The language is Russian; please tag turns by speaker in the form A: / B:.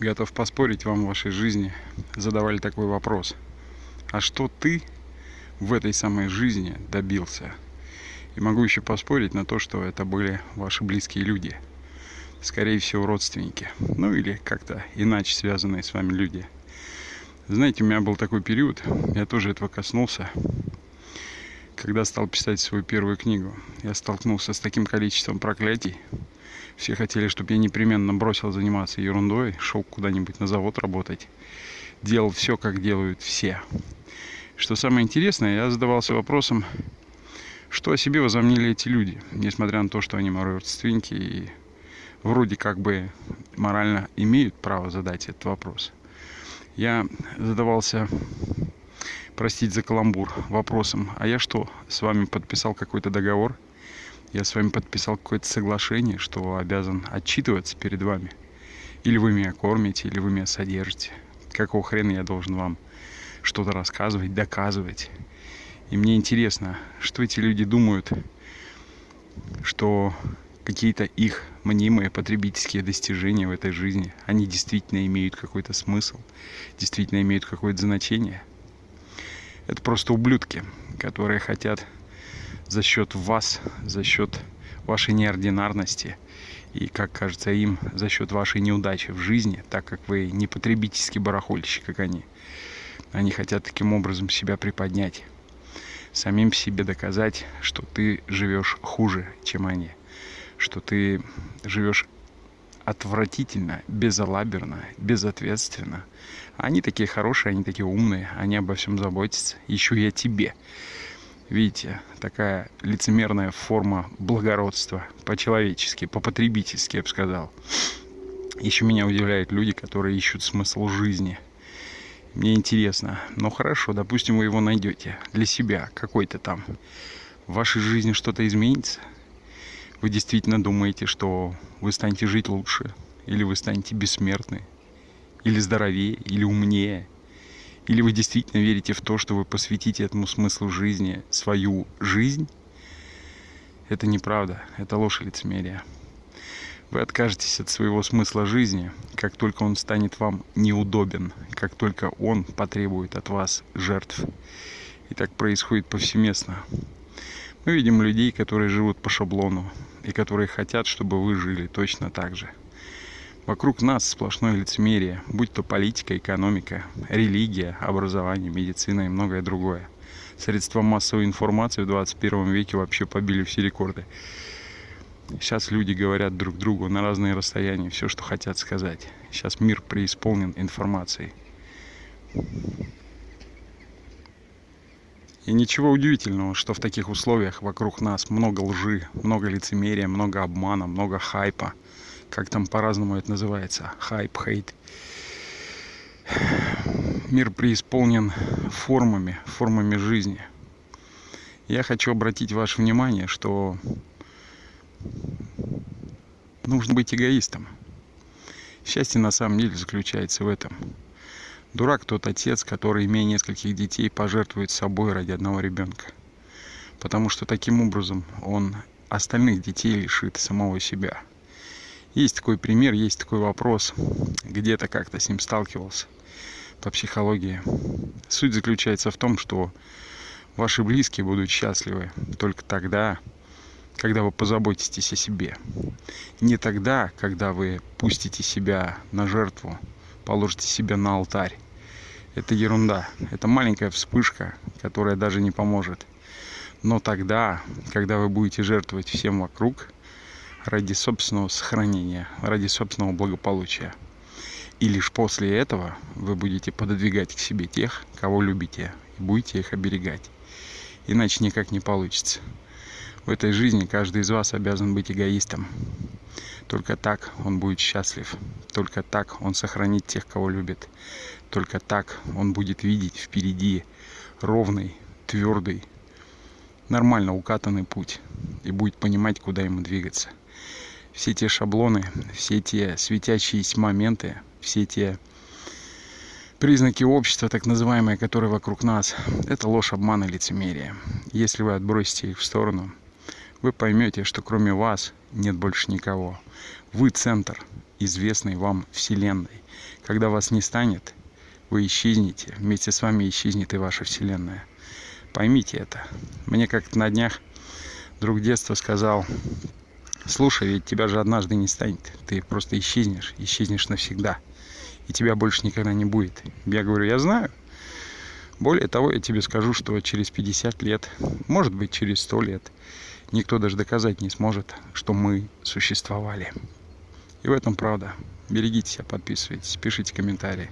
A: готов поспорить, вам в вашей жизни задавали такой вопрос. А что ты в этой самой жизни добился? И могу еще поспорить на то, что это были ваши близкие люди. Скорее всего, родственники. Ну или как-то иначе связанные с вами люди. Знаете, у меня был такой период, я тоже этого коснулся. Когда стал писать свою первую книгу, я столкнулся с таким количеством проклятий, все хотели, чтобы я непременно бросил заниматься ерундой, шел куда-нибудь на завод работать. Делал все, как делают все. Что самое интересное, я задавался вопросом, что о себе возомнили эти люди, несмотря на то, что они мои родственники и вроде как бы морально имеют право задать этот вопрос. Я задавался, простить за каламбур, вопросом, а я что, с вами подписал какой-то договор – я с вами подписал какое-то соглашение, что обязан отчитываться перед вами. Или вы меня кормите, или вы меня содержите. Какого хрена я должен вам что-то рассказывать, доказывать? И мне интересно, что эти люди думают, что какие-то их мнимые потребительские достижения в этой жизни, они действительно имеют какой-то смысл, действительно имеют какое-то значение. Это просто ублюдки, которые хотят за счет вас, за счет вашей неординарности и, как кажется им, за счет вашей неудачи в жизни, так как вы не потребительский барахольщик, как они. Они хотят таким образом себя приподнять, самим себе доказать, что ты живешь хуже, чем они, что ты живешь отвратительно, безалаберно, безответственно. Они такие хорошие, они такие умные, они обо всем заботятся, еще и о тебе. Видите, такая лицемерная форма благородства, по-человечески, по-потребительски, я бы сказал. Еще меня удивляют люди, которые ищут смысл жизни. Мне интересно, ну хорошо, допустим, вы его найдете для себя, какой-то там. В вашей жизни что-то изменится? Вы действительно думаете, что вы станете жить лучше? Или вы станете бессмертны? Или здоровее? Или умнее? Или вы действительно верите в то, что вы посвятите этому смыслу жизни свою жизнь? Это неправда, это ложь и лицемерие. Вы откажетесь от своего смысла жизни, как только он станет вам неудобен, как только он потребует от вас жертв. И так происходит повсеместно. Мы видим людей, которые живут по шаблону, и которые хотят, чтобы вы жили точно так же. Вокруг нас сплошное лицемерие, будь то политика, экономика, религия, образование, медицина и многое другое. Средства массовой информации в 21 веке вообще побили все рекорды. Сейчас люди говорят друг другу на разные расстояния все, что хотят сказать. Сейчас мир преисполнен информацией. И ничего удивительного, что в таких условиях вокруг нас много лжи, много лицемерия, много обмана, много хайпа – как там по-разному это называется, хайп, хейт. Мир преисполнен формами, формами жизни. Я хочу обратить ваше внимание, что нужно быть эгоистом. Счастье на самом деле заключается в этом. Дурак тот отец, который, имея нескольких детей, пожертвует собой ради одного ребенка. Потому что таким образом он остальных детей лишит самого себя. Есть такой пример, есть такой вопрос. Где-то как-то с ним сталкивался по психологии. Суть заключается в том, что ваши близкие будут счастливы только тогда, когда вы позаботитесь о себе. Не тогда, когда вы пустите себя на жертву, положите себя на алтарь. Это ерунда. Это маленькая вспышка, которая даже не поможет. Но тогда, когда вы будете жертвовать всем вокруг, ради собственного сохранения, ради собственного благополучия. И лишь после этого вы будете пододвигать к себе тех, кого любите, и будете их оберегать. Иначе никак не получится. В этой жизни каждый из вас обязан быть эгоистом. Только так он будет счастлив. Только так он сохранит тех, кого любит. Только так он будет видеть впереди ровный, твердый, нормально укатанный путь и будет понимать, куда ему двигаться все те шаблоны, все те светящиеся моменты, все те признаки общества, так называемые, которые вокруг нас, это ложь, обман и лицемерие. Если вы отбросите их в сторону, вы поймете, что кроме вас нет больше никого. Вы центр, известной вам Вселенной. Когда вас не станет, вы исчезнете, вместе с вами исчезнет и ваша Вселенная. Поймите это. Мне как-то на днях друг детства сказал, слушай, ведь тебя же однажды не станет, ты просто исчезнешь, исчезнешь навсегда, и тебя больше никогда не будет. Я говорю, я знаю. Более того, я тебе скажу, что через 50 лет, может быть через 100 лет, никто даже доказать не сможет, что мы существовали. И в этом правда. Берегите себя, подписывайтесь, пишите комментарии.